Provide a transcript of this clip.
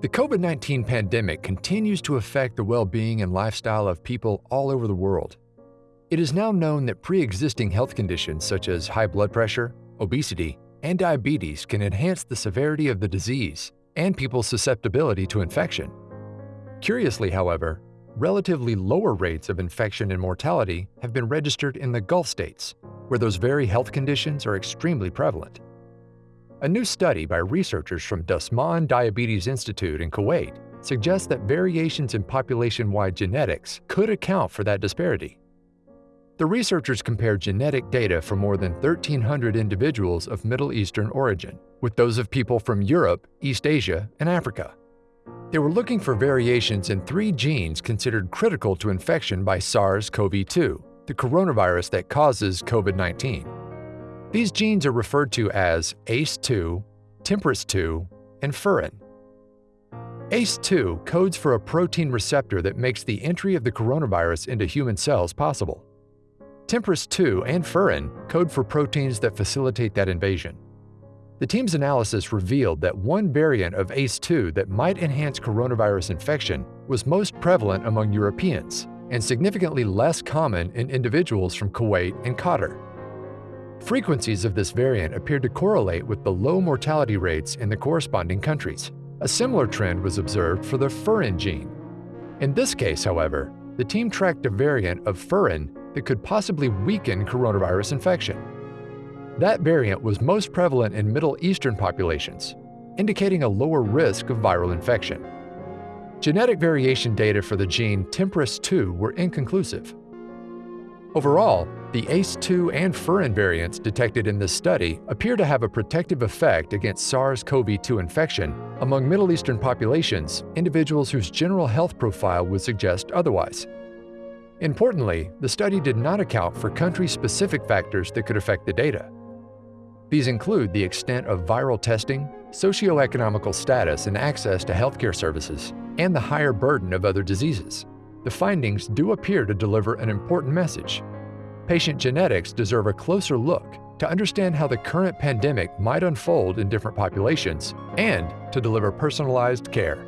The COVID 19 pandemic continues to affect the well being and lifestyle of people all over the world. It is now known that pre existing health conditions such as high blood pressure, obesity, and diabetes can enhance the severity of the disease and people's susceptibility to infection. Curiously, however, relatively lower rates of infection and mortality have been registered in the Gulf states, where those very health conditions are extremely prevalent. A new study by researchers from Dasman Diabetes Institute in Kuwait suggests that variations in population-wide genetics could account for that disparity. The researchers compared genetic data from more than 1,300 individuals of Middle Eastern origin with those of people from Europe, East Asia, and Africa. They were looking for variations in three genes considered critical to infection by SARS-CoV-2, the coronavirus that causes COVID-19. These genes are referred to as ACE2, TMPRSS2, and furin. ACE2 codes for a protein receptor that makes the entry of the coronavirus into human cells possible. TMPRSS2 and furin code for proteins that facilitate that invasion. The team's analysis revealed that one variant of ACE2 that might enhance coronavirus infection was most prevalent among Europeans and significantly less common in individuals from Kuwait and Qatar. Frequencies of this variant appeared to correlate with the low mortality rates in the corresponding countries. A similar trend was observed for the furin gene. In this case, however, the team tracked a variant of furin that could possibly weaken coronavirus infection. That variant was most prevalent in Middle Eastern populations, indicating a lower risk of viral infection. Genetic variation data for the gene TMPRSS2 were inconclusive. Overall, the ACE2 and furin variants detected in this study appear to have a protective effect against SARS-CoV-2 infection among Middle Eastern populations, individuals whose general health profile would suggest otherwise. Importantly, the study did not account for country-specific factors that could affect the data. These include the extent of viral testing, socioeconomical status and access to healthcare services, and the higher burden of other diseases. The findings do appear to deliver an important message. Patient genetics deserve a closer look to understand how the current pandemic might unfold in different populations and to deliver personalized care.